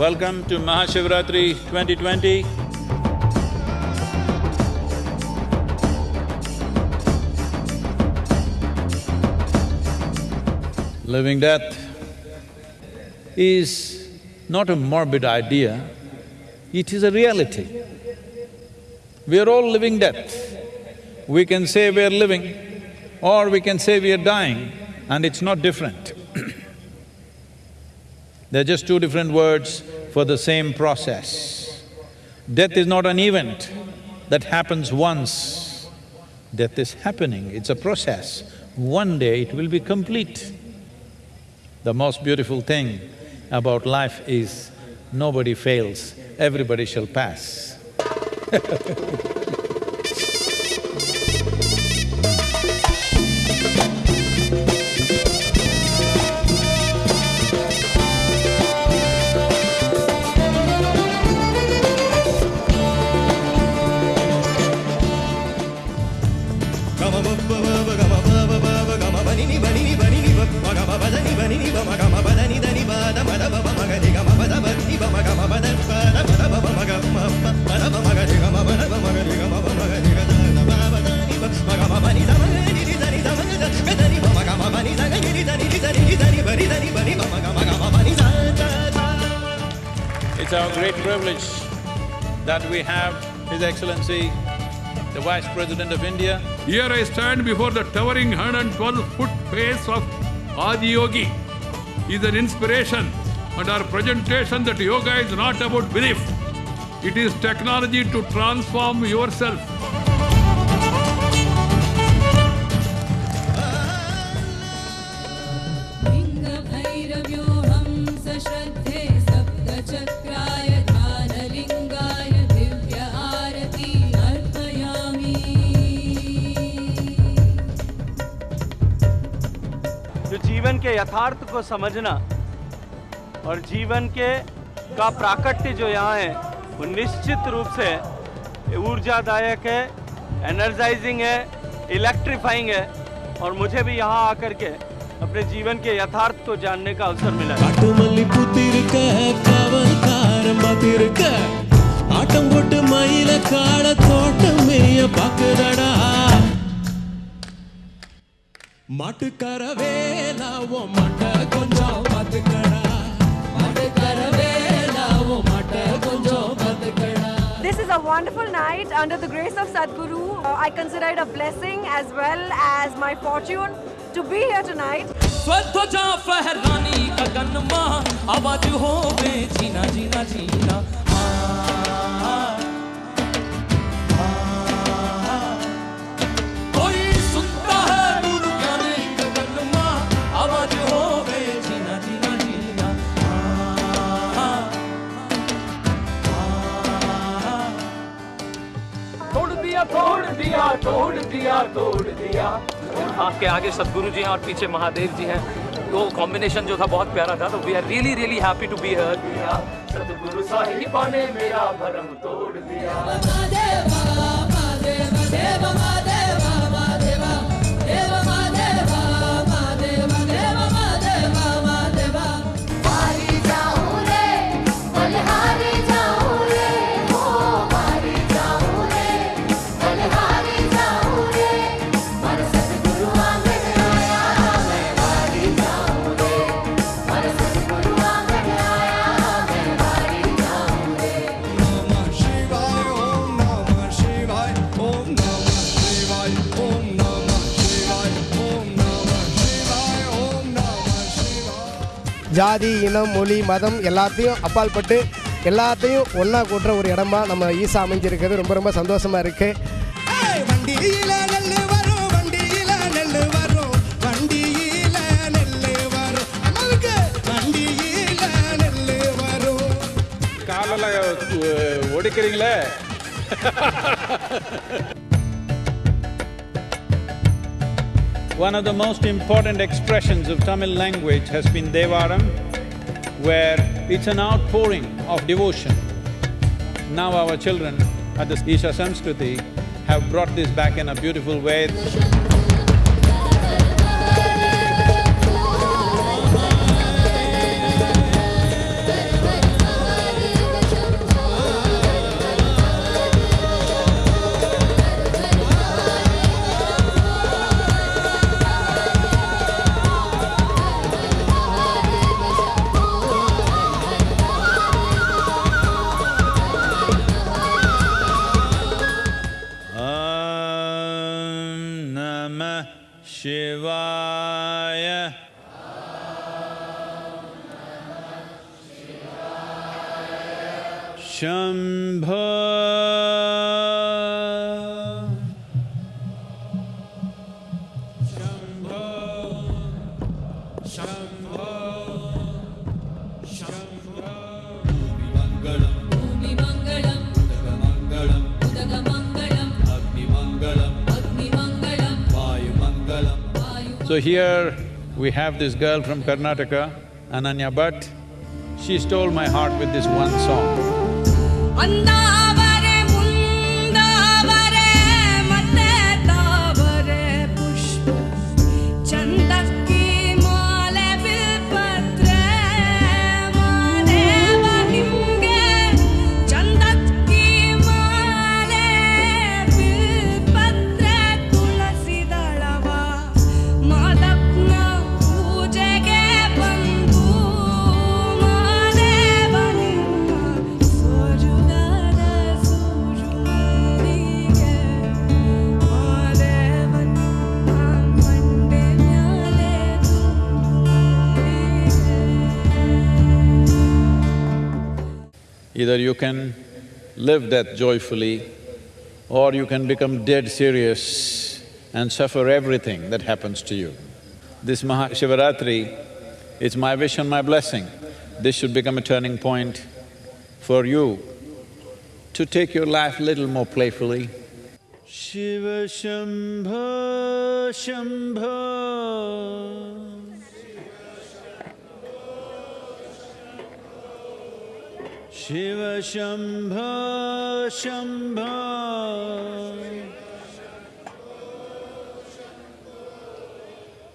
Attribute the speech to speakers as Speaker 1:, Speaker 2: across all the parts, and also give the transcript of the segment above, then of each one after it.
Speaker 1: Welcome to Mahashivratri 2020. Living death is not a morbid idea, it is a reality. We are all living death. We can say we are living or we can say we are dying and it's not different. They're just two different words for the same process. Death is not an event that happens once. Death is happening, it's a process. One day it will be complete. The most beautiful thing about life is nobody fails, everybody shall pass. It's our great privilege that we have His Excellency, the Vice President of India,
Speaker 2: Here I stand before the towering 112-foot face of Adiyogi. He is an inspiration and our presentation that yoga is not about belief. It is technology to transform yourself.
Speaker 3: के यथार्थ को समझना और जीवन के का प्राकट्य जो यहाँ है वो निश्चित रूप से ऊर्जादायक है एनर्जाइजिंग है इलेक्ट्रीफाइंग है और मुझे भी यहाँ आकर के अपने जीवन के यथार्थ को जानने का अवसर मिला है
Speaker 4: காட்டுமல்லி பூத்திருக்க காவல்காரன் பார்த்திருக்க ஆட்டம் போட்டு மயில கால தோட்டம் மேய பாக்குறடா மாட்டுக்கார வேலா ஓ மாட்ட கொஞ்சம் பாத்துக்கடா மாட்டுக்கார வேலா ஓ மாட்ட கொஞ்சம் பாத்துக்கடா
Speaker 5: This is a wonderful night under the grace of Sadhguru. Uh, I consider it a blessing as well as my fortune to be here tonight.
Speaker 4: स्वध्वजा फहरानी गगन मां आवाज होवे जीना जीना जीना
Speaker 3: दिया तोड़ दिया तोड़ दिया तोड़ दिया। आपके आगे सदगुरु जी हैं और पीछे महादेव जी हैं। तो कॉम्बिनेशन जो था बहुत प्यारा था तो we are really really happy to be here Sadguru Sahiba ने मेरा भरम तोड़ दिया।
Speaker 6: ஜாதி இனம் மொழி மதம் எல்லாத்தையும் அப்பால்பட்டு எல்லாத்தையும் ஒன்றா கூட்டுற ஒரு இடமா நம்ம ஈசா அமைஞ்சிருக்கிறது. ரொம்ப ரொம்ப சந்தோஷமா இருக்கு. வண்டியில நெல்லு வரும் வண்டியில நெல்லு வரும். வண்டியில நெல்லு வரும். அம்மாவுக்கு வண்டியில நெல்லு வரும்.
Speaker 1: காலில் ஒடிக்கிறீங்களே One of the most important expressions of Tamil language has been Devaram, where it's an outpouring of devotion. Now our children at the Isha Samskriti have brought this back in a beautiful way.
Speaker 7: नमः
Speaker 1: शिवाय। Shambho. Shambho. शम्भ।
Speaker 7: So here we have this girl from Karnataka, Ananya Bhatt. She stole my heart with this one song. Either you can live death joyfully, or you can become dead serious and suffer everything that happens to you. This Maha Shivaratri, it's my wish and my blessing. This should become a turning point for you to take your life little more playfully. Shiva Shambho Shambho Shiva Shambho Shambho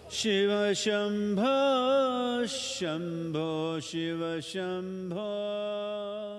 Speaker 7: Shiva Shambho Shambho Shiva Shambho